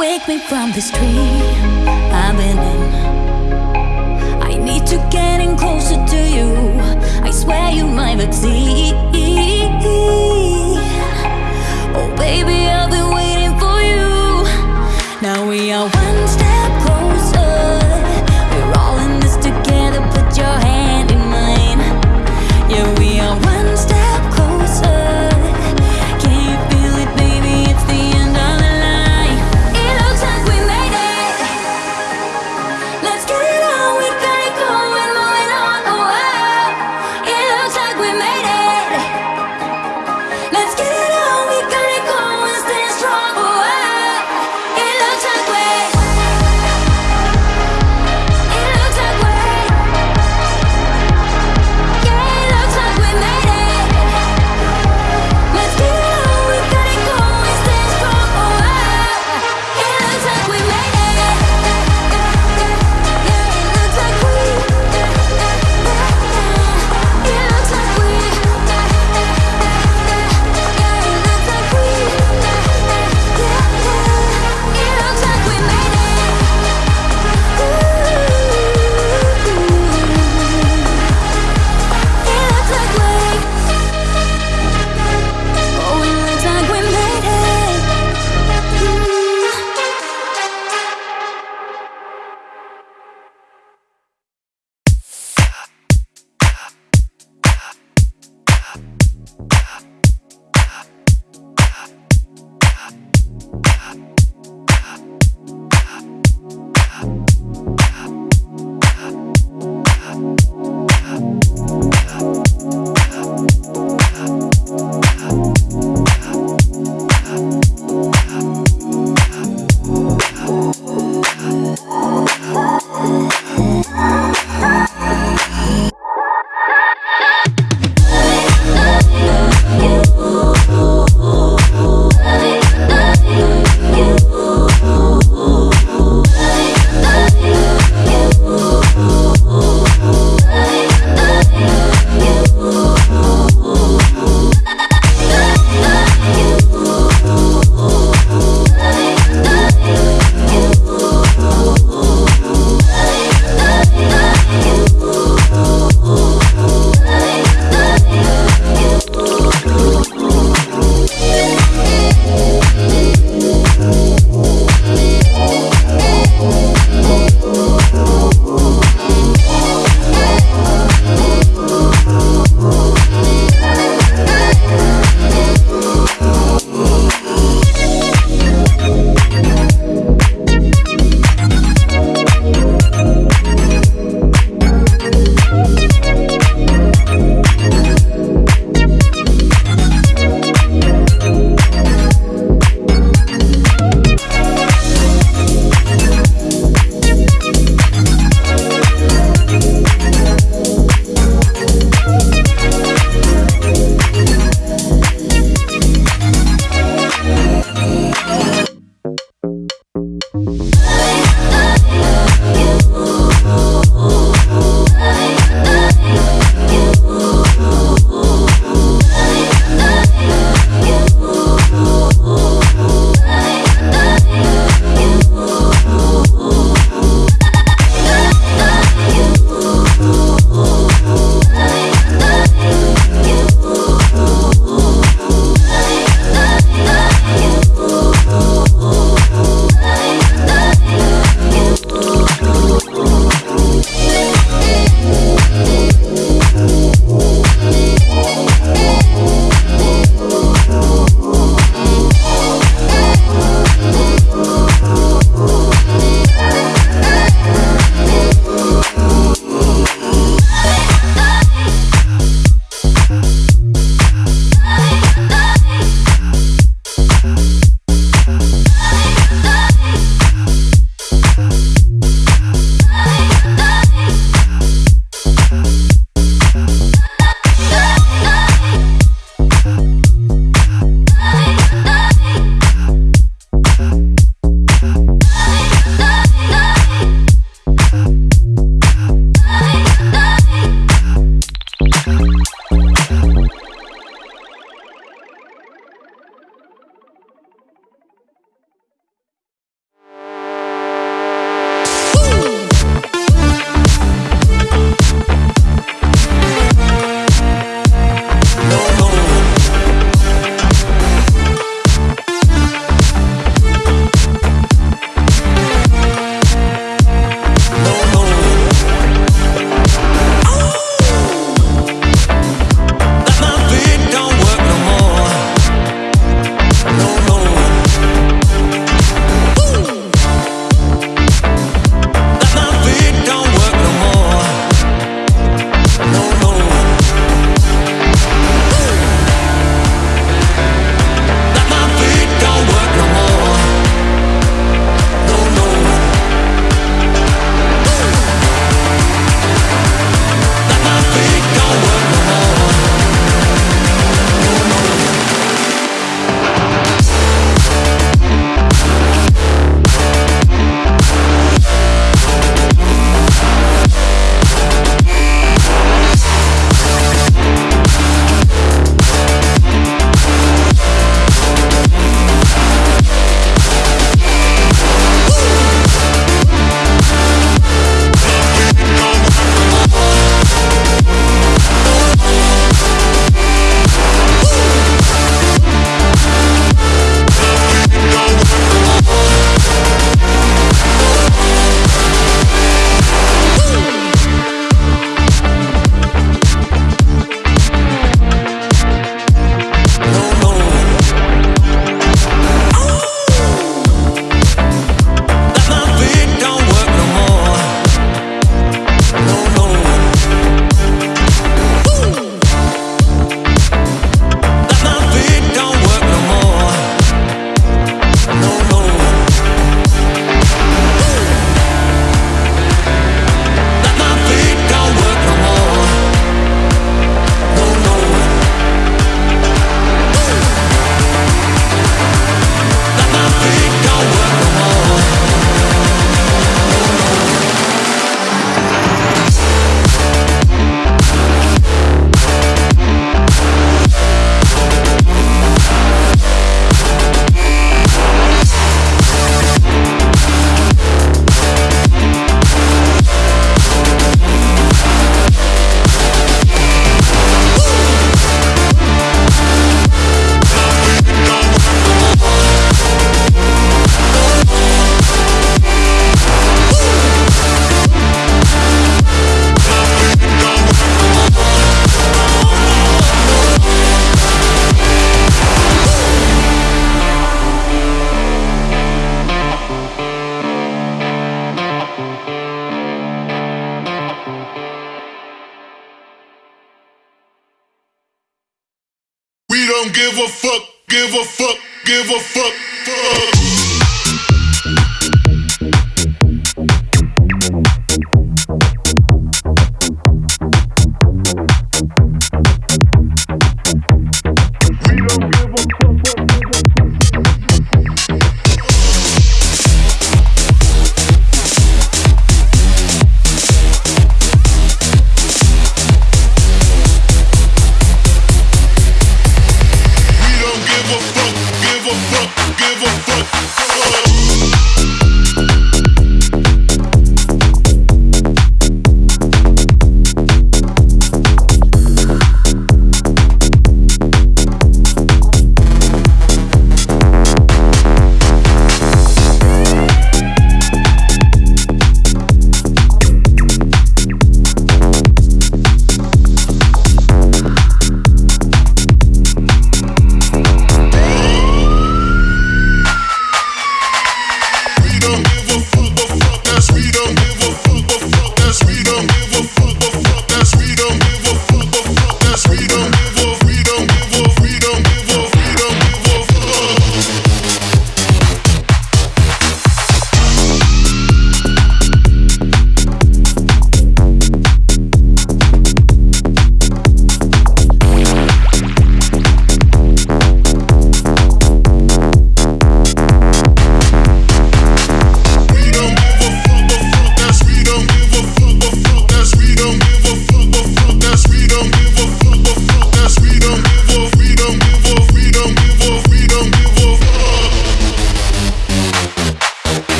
Wake me from this dream I've been in. I need to getting closer to you. I swear you my vaccine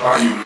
Are you